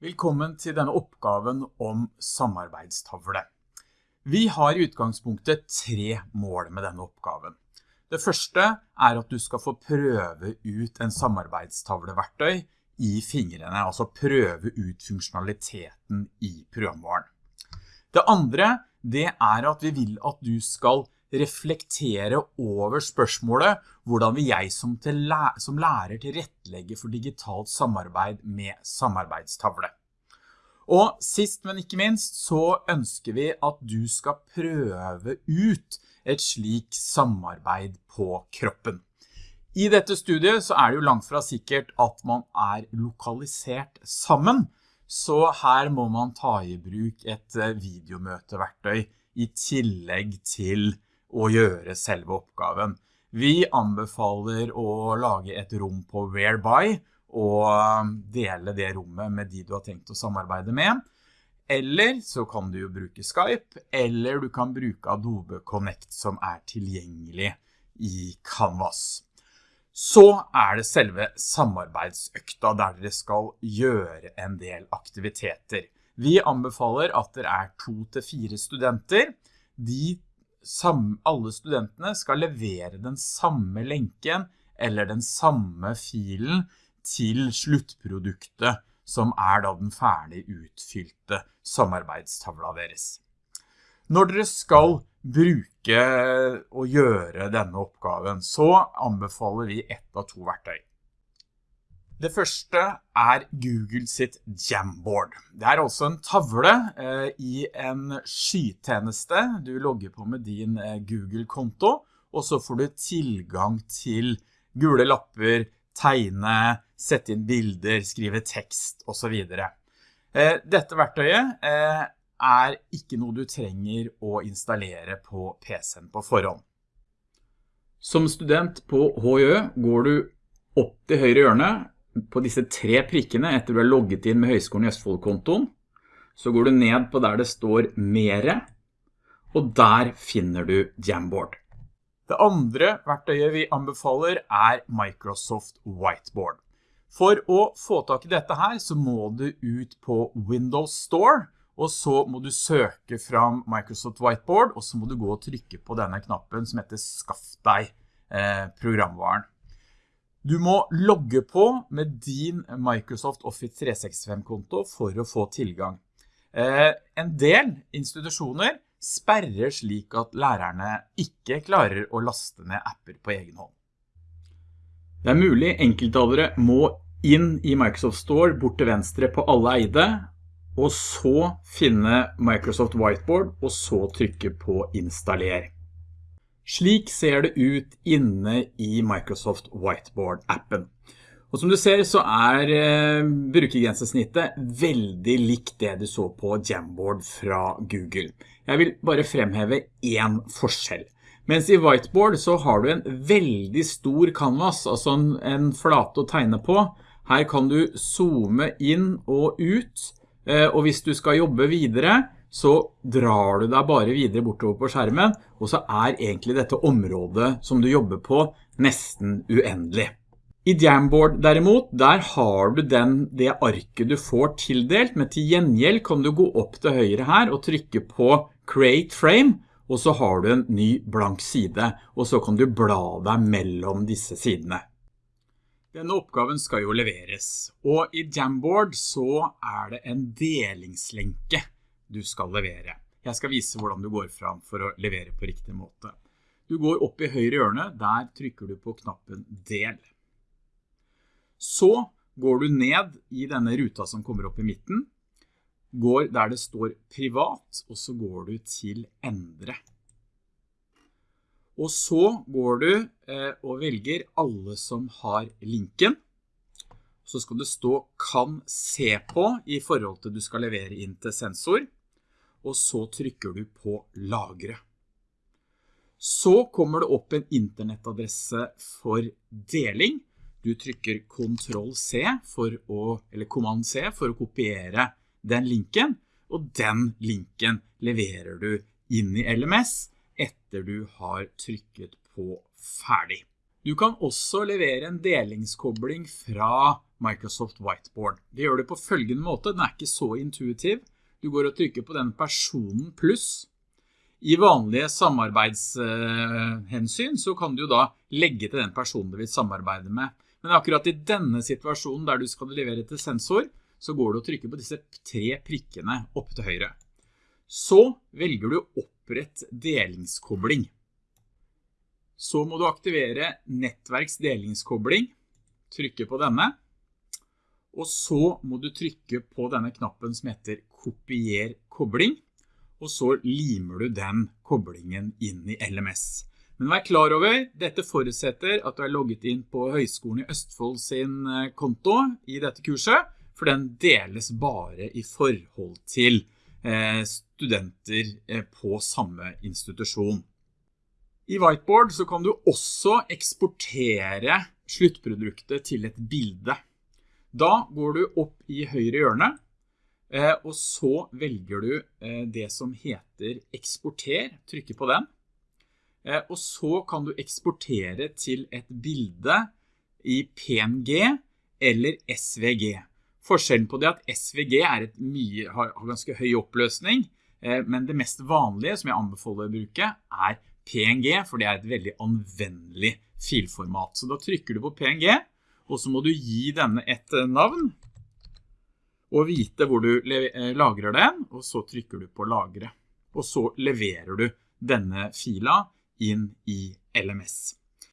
Velkommen til denne oppgaven om samarbeidstavle. Vi har i utgangspunktet tre mål med denne oppgaven. Det første er at du skal få prøve ut en samarbeidstavleverktøy i fingrene, altså prøve ut funksjonaliteten i programvaren. Det andre, det er at vi vil at du skal reflektere over spørsmålet hvordan vil jeg som, som lærer tilrettelegge for digitalt samarbeid med samarbeidstavle. Og sist, men ikke minst, så ønsker vi at du skal prøve ut et slik samarbeid på kroppen. I dette studiet så er det jo langt fra sikkert at man er lokalisert sammen, så her må man ta i bruk et eh, videomøteverktøy i tillegg til å gjøre selve oppgaven. Vi anbefaler å lage et rom på Whereby og um, dele det rommet med de du har tenkt å samarbeide med. Eller så kan du jo bruke Skype, eller du kan bruke Adobe Connect som er tilgjengelig i Canvas. Så er det selve samarbeidsøkta der dere skal gjøre en del aktiviteter. Vi anbefaler at dere er to til fire studenter. De alle studentene skal levere den samme lenken eller den samme filen til sluttproduktet som er da den ferdig utfylte samarbeidstavla deres. Når dere skal bruke og gjøre denne oppgaven, så anbefaler vi ett av to verktøy. Det første er Google sitt Jamboard. Det er også en tavle eh, i en skytjeneste. Du logger på med din eh, Google-konto, og så får du tilgang til gule lapper, tegne, sette inn bilder, skrive tekst og så videre. Eh, dette verktøyet er ikke noe du trenger å installere på PC-en på forhånd. Som student på HJØ går du opp til høyre hjørne på disse tre prikkene etter du har logget inn med Høgskolen i Østfold-kontoen, så går du ned på der det står Mere, og der finner du Jamboard. Det andre verktøyet vi anbefaler er Microsoft Whiteboard. For å få tak i dette her så må du ut på Windows Store, og så må du søke fram Microsoft Whiteboard, og så må du gå og trykke på denne knappen som heter Skaff deg eh, programvaren. Du må logge på med din Microsoft Office 365-konto for å få tilgang. Eh, en del institusjoner sperrer slik at lærerne ikke klarer å laste ned apper på egen hånd. Det er mulig enkelttalere må inn i Microsoft Store bort til venstre på alle eide, og så finne Microsoft Whiteboard, og så trykke på installer. Slik ser det ut inne i Microsoft Whiteboard-appen. Og som du ser så er eh, brukergrensesnittet veldig likt det du så på Jamboard fra Google. Jeg vil bare fremheve en forskjell. Mens i Whiteboard så har du en veldig stor canvas, altså en, en flate å tegne på. Her kan du zoome inn og ut, eh, og hvis du skal jobbe videre, så drar du deg bare videre bortover på skjermen, og så er egentlig dette området som du jobber på nesten uendelig. I Jamboard derimot, der har du den, det arket du får tildelt, men til gjengjeld kan du gå opp til høyre her og trykke på Create Frame, og så har du en ny blank side, og så kan du bla deg mellom disse sidene. Denne oppgaven skal jo leveres, og i Jamboard så er det en delingslenke du skal levere. Jeg skal vise hvordan du går fram for å levere på riktig måte. Du går opp i høyre hjørne, der trykker du på knappen del. Så går du ned i denne ruta som kommer opp i midten, går der det står privat, og så går du til endre. Og så går du eh, og velger alle som har linken. Så skal det stå kan se på i forhold til du skal levere inn til sensor og så trykker du på lagre. Så kommer det opp en internettadresse for deling. Du trykker Ctrl C for å, eller Command C for å kopiere den linken, og den linken leverer du inn i LMS etter du har trykket på ferdig. Du kan også levere en delingskobling fra Microsoft Whiteboard. Det gjør du på følgende måte, den er ikke så intuitiv. Du går og trykker på den personen pluss. I vanlige samarbeidshensyn så kan du da legge til den personen du vil samarbeide med. Men akkurat i denne situasjonen der du skal levere til sensor, så går du og trykker på disse tre prikkene opp til høyre. Så velger du opprett delingskobling. Så må du aktivere nettverksdelingskobling, trykke på denne, og så må du trykke på denne knappen som heter kopier kobling, og så limer du den koblingen inn i LMS. Men vær klar over, dette forutsetter at du er logget inn på Høgskolen i Østfold sin eh, konto i dette kurset, for den deles bare i forhold til eh, studenter eh, på samme institusjon. I Whiteboard så kan du også eksportere sluttproduktet til et bilde. Da går du opp i høyre hjørne, og så velger du eh, det som heter eksporter, trykker på den. Eh, og så kan du eksportere til et bilde i PNG eller SVG. Forskjellen på det at SVG er mye, har ganske høy oppløsning, men det mest vanlige som jeg anbefaler å bruke er PNG, for det er et veldig anvendelig filformat. Så da trykker du på PNG, og så må du gi denne et navn og vite hvor du eh, lagrer den, og så trykker du på lagre. Og så leverer du denne fila inn i LMS.